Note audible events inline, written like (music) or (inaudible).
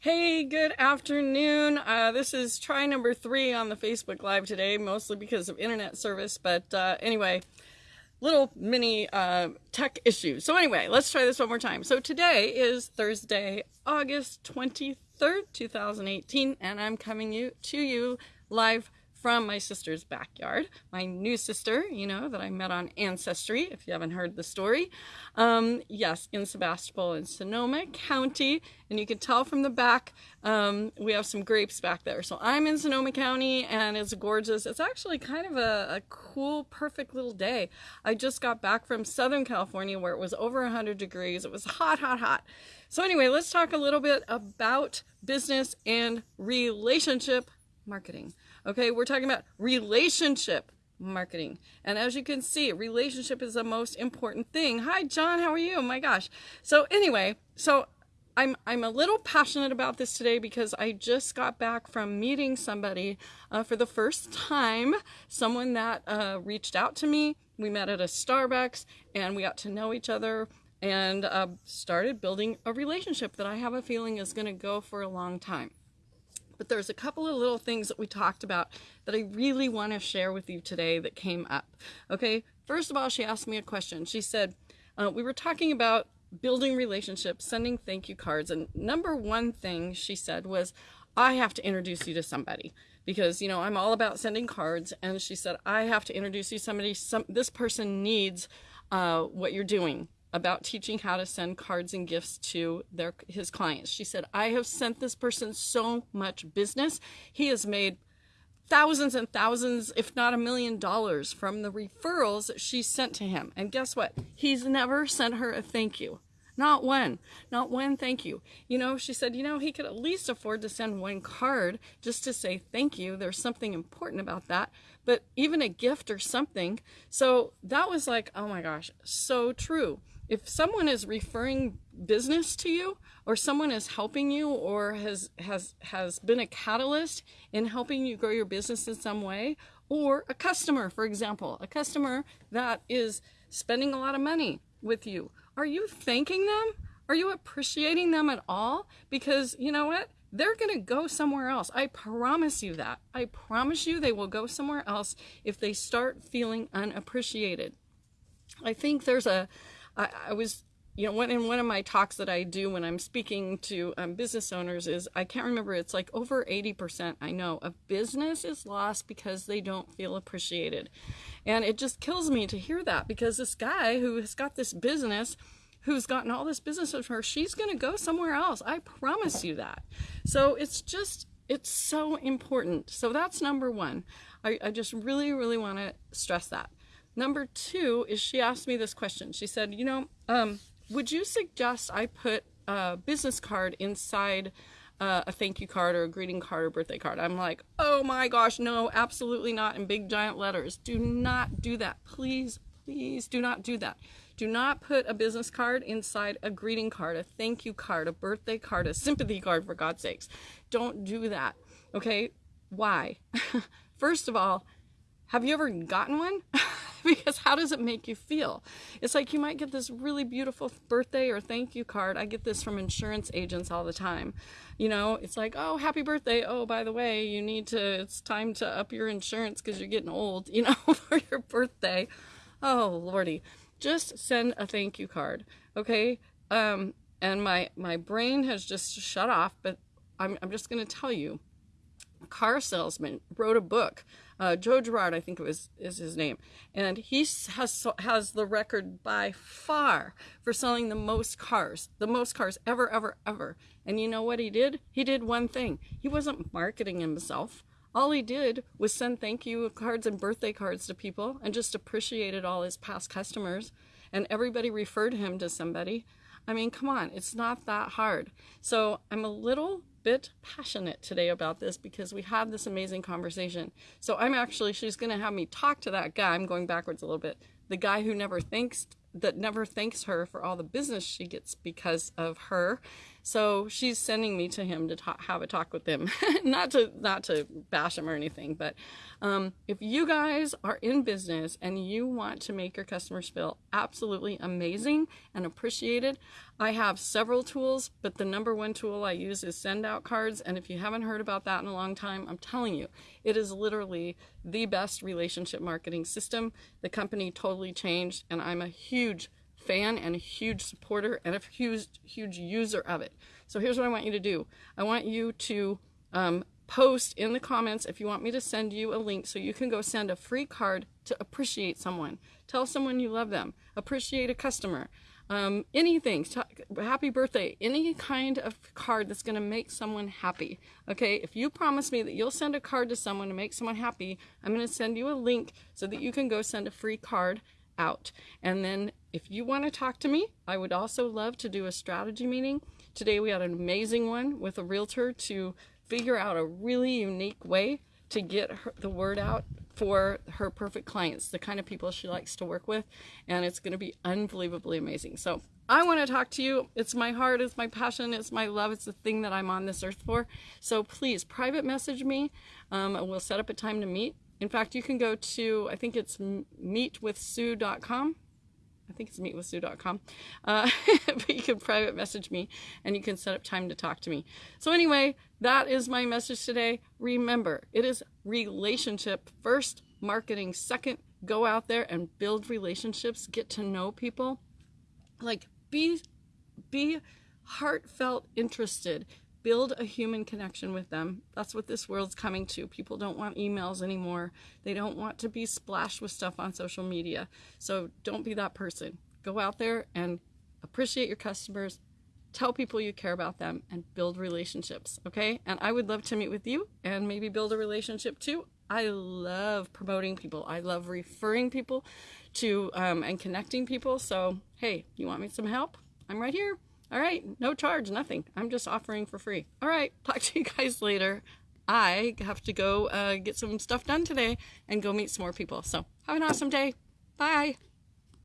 Hey, good afternoon. Uh, this is try number three on the Facebook Live today, mostly because of internet service. But uh, anyway, little mini uh, tech issue. So anyway, let's try this one more time. So today is Thursday, August 23rd, 2018, and I'm coming you to you live from my sister's backyard. My new sister, you know, that I met on Ancestry, if you haven't heard the story. Um, yes, in Sebastopol in Sonoma County. And you can tell from the back, um, we have some grapes back there. So I'm in Sonoma County and it's gorgeous. It's actually kind of a, a cool, perfect little day. I just got back from Southern California where it was over 100 degrees. It was hot, hot, hot. So anyway, let's talk a little bit about business and relationship marketing. Okay, we're talking about relationship marketing. And as you can see, relationship is the most important thing. Hi, John, how are you? Oh my gosh. So anyway, so I'm, I'm a little passionate about this today because I just got back from meeting somebody uh, for the first time, someone that uh, reached out to me. We met at a Starbucks and we got to know each other and uh, started building a relationship that I have a feeling is going to go for a long time but there's a couple of little things that we talked about that I really want to share with you today that came up. Okay, first of all, she asked me a question. She said, uh, we were talking about building relationships, sending thank you cards, and number one thing she said was, I have to introduce you to somebody because you know I'm all about sending cards and she said I have to introduce you to somebody some this person needs uh, what you're doing about teaching how to send cards and gifts to their his clients. She said, I have sent this person so much business. He has made thousands and thousands, if not a million dollars from the referrals she sent to him. And guess what? He's never sent her a thank you. Not one. Not one thank you. You know, she said, you know, he could at least afford to send one card just to say thank you. There's something important about that. But even a gift or something. So that was like, oh my gosh, so true if someone is referring business to you or someone is helping you or has has has been a catalyst in helping you grow your business in some way or a customer for example a customer that is spending a lot of money with you are you thanking them are you appreciating them at all because you know what they're going to go somewhere else. I promise you that. I promise you they will go somewhere else if they start feeling unappreciated. I think there's a I, I was you know, in one of my talks that I do when I'm speaking to um, business owners is I can't remember. It's like over 80%. I know of business is lost because they don't feel appreciated, and it just kills me to hear that because this guy who has got this business, who's gotten all this business from her, she's going to go somewhere else. I promise you that. So it's just it's so important. So that's number one. I, I just really really want to stress that. Number two is she asked me this question. She said, you know, um, would you suggest I put a business card inside uh, a thank you card or a greeting card or birthday card? I'm like, oh my gosh, no, absolutely not in big giant letters. Do not do that. Please, please do not do that. Do not put a business card inside a greeting card, a thank you card, a birthday card, a sympathy card, for God's sakes. Don't do that. Okay? Why? (laughs) First of all, have you ever gotten one? (laughs) (laughs) because how does it make you feel? It's like you might get this really beautiful birthday or thank you card. I get this from insurance agents all the time. You know, it's like, oh, happy birthday. Oh, by the way, you need to, it's time to up your insurance because you're getting old, (laughs) you know, for your birthday. Oh, Lordy. Just send a thank you card, okay? Um, and my, my brain has just shut off, but I'm, I'm just going to tell you car salesman wrote a book. Uh, Joe Girard, I think it was is his name, and he has has the record by far for selling the most cars, the most cars ever, ever, ever. And you know what he did? He did one thing. He wasn't marketing himself. All he did was send thank you cards and birthday cards to people, and just appreciated all his past customers. And everybody referred him to somebody. I mean, come on, it's not that hard. So I'm a little bit passionate today about this because we had this amazing conversation. So I'm actually, she's going to have me talk to that guy. I'm going backwards a little bit. The guy who never thanks, that never thanks her for all the business she gets because of her. So she's sending me to him to ta- have a talk with him, (laughs) not to not to bash him or anything, but um, if you guys are in business and you want to make your customers feel absolutely amazing and appreciated, I have several tools, but the number one tool I use is send out cards. And if you haven't heard about that in a long time, I'm telling you, it is literally the best relationship marketing system. The company totally changed, and I'm a huge fan and a huge supporter and a huge huge user of it. So here's what I want you to do. I want you to um, post in the comments if you want me to send you a link so you can go send a free card to appreciate someone. Tell someone you love them. Appreciate a customer. Um, anything, happy birthday, any kind of card that's going to make someone happy. Okay, if you promise me that you'll send a card to someone to make someone happy, I'm going to send you a link so that you can go send a free card out. And then if you want to talk to me, I would also love to do a strategy meeting. Today we had an amazing one with a realtor to figure out a really unique way to get her, the word out for her perfect clients, the kind of people she likes to work with, and it's going to be unbelievably amazing. So I want to talk to you. It's my heart, it's my passion, it's my love, it's the thing that I'm on this earth for. So please private message me. Um, we'll set up a time to meet. In fact, you can go to, I think it's meetwithsue.com. I think it's meetwithsue.com. Uh, (laughs) but you can private message me and you can set up time to talk to me. So, anyway, that is my message today. Remember, it is relationship first, marketing second. Go out there and build relationships, get to know people. Like, be, be heartfelt interested build a human connection with them. That's what this world's coming to. People don't want emails anymore. They don't want to be splashed with stuff on social media. So don't be that person. Go out there and appreciate your customers, tell people you care about them, and build relationships. Okay? And I would love to meet with you and maybe build a relationship too. I love promoting people. I love referring people to um, and connecting people. So, hey, you want me some help? I'm right here. All right, no charge, nothing. I'm just offering for free. All right, (laughs) talk to you guys later. I have to go uh, get some stuff done today and go meet some more people. So have an awesome day. Bye.